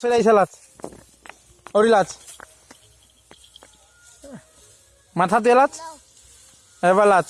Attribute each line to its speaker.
Speaker 1: সেটাই লাচ ওরি মাথা তেলাচ লাচ এবার লাচ